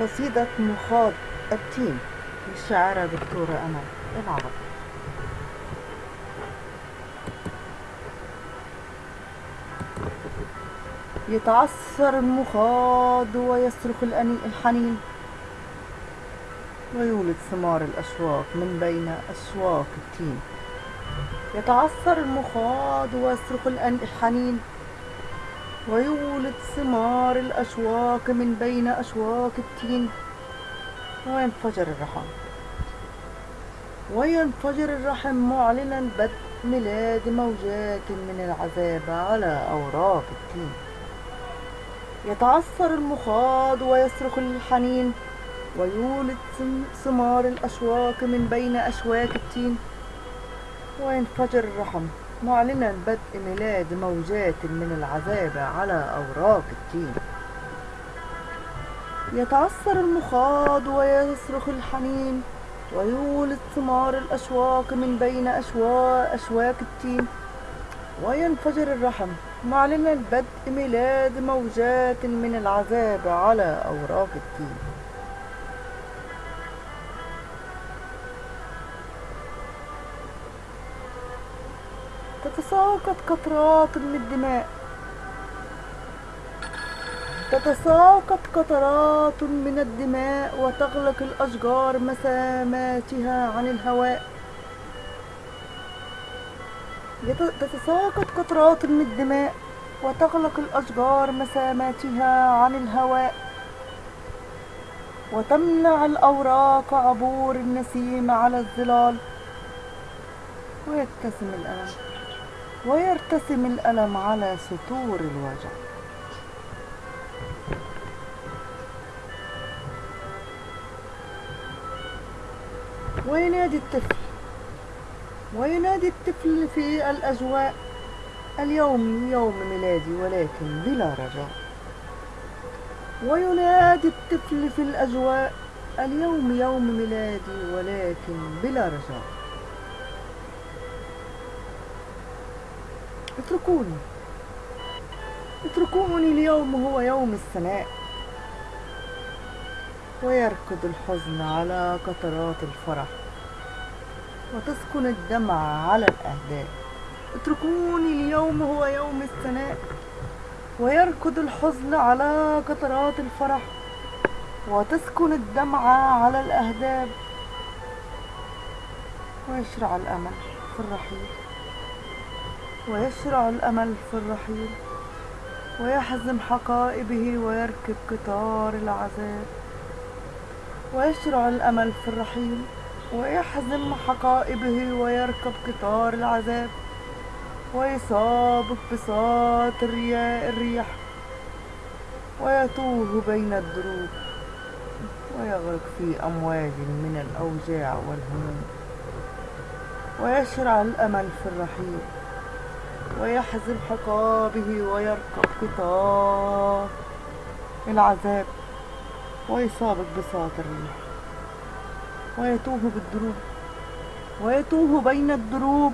قصيدة مخاض التين للشاعرة دكتورة أمل العرب. يتعثر المخاض ويصرخ الحنين ويولد ثمار الأشواق من بين أشواك التين يتعثر المخاض ويصرخ الحنين ويولد ثمار الأشواك من بين أشواك التين. وينفجر الرحم. وينفجر الرحم معلنا بدء ميلاد موجات من العذاب على أوراق التين. يتعثر المخاض ويصرخ الحنين. ويولد ثمار الأشواك من بين أشواك التين. وينفجر الرحم. معلنا بدء ميلاد موجات من العذاب على أوراق التين يتعثر المخاض ويصرخ الحنين ويولد ثمار الأشواق من بين أشواك التين وينفجر الرحم. معلنا بدء ميلاد موجات من العذاب على أوراق التين تتساقط قطرات من الدماء. تتساقط قطرات من الدماء وتغلق الأشجار مساماتها عن الهواء. تتساقط قطرات من الدماء وتغلق الأشجار مساماتها عن الهواء. وتمنع الأوراق عبور النسيم على الظلال. ويبتسم الألم ويرتسم الألم على سطور الوجع. وينادي الطفل. وينادي الطفل في الأجواء. اليوم يوم ميلادي ولكن بلا رجاء. وينادي الطفل في الأجواء. اليوم يوم ميلادي ولكن بلا رجاء. اتركوني. اتركوني اليوم هو يوم السماء ويركض الحزن على قطرات الفرح. وتسكن الدمع على الأهداف اتركوني اليوم هو يوم الثناء. ويركض الحزن على قطرات الفرح. وتسكن الدمع على الأهداب ويشرع الأمل في الرحيل. ويشرع الأمل في الرحيل ويحزم حقائبه ويركب قطار العذاب. ويشرع الأمل في الرحيل ويحزم حقائبه ويركب قطار العذاب. ويصاب بساط الريح ويتوه بين الدروب. ويغرق في أمواج من الأوجاع والهموم. ويشرع الأمل في الرحيل. ويحزم حقائبه ويركب قطار العذاب ويسابق بساط الريح ويتوه بالدروب. ويتوه بين الدروب.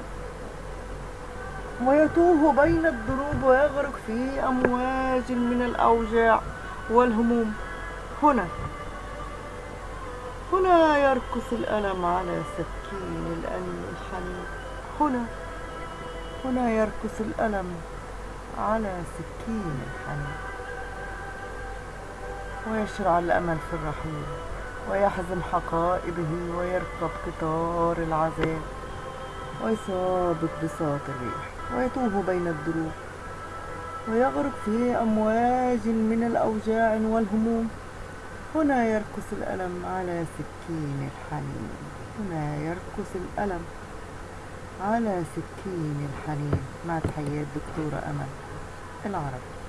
ويتوه بين الدروب ويغرق في أمواج من الأوجاع والهموم. هنا. هنا يرقص الألم على سكين الألم الحنين. هنا. هنا يرقص الألم على سكين الحنين. ويشرع الأمل في الرحيل ويحزم حقائبه ويركب قطار العذاب ويسابق بساط الريح ويتوه بين الدروب ويغرق في أمواج من الأوجاع والهموم. هنا يرقص الألم على سكين الحنين. هنا يرقص الألم على سكين الحنين مع تحيات دكتورة أمل. العرب